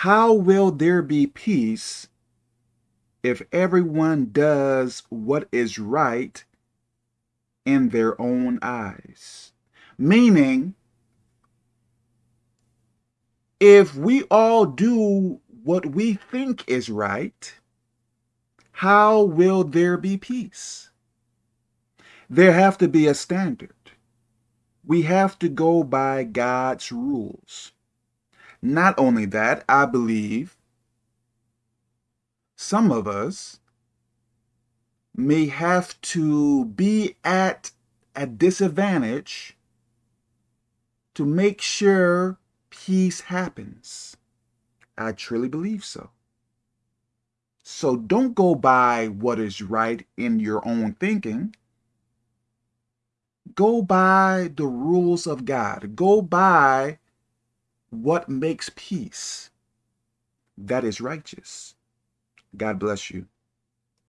How will there be peace if everyone does what is right in their own eyes? Meaning, if we all do what we think is right, how will there be peace? There have to be a standard. We have to go by God's rules. Not only that, I believe some of us may have to be at a disadvantage to make sure peace happens. I truly believe so. So don't go by what is right in your own thinking. Go by the rules of God. Go by what makes peace. That is righteous. God bless you.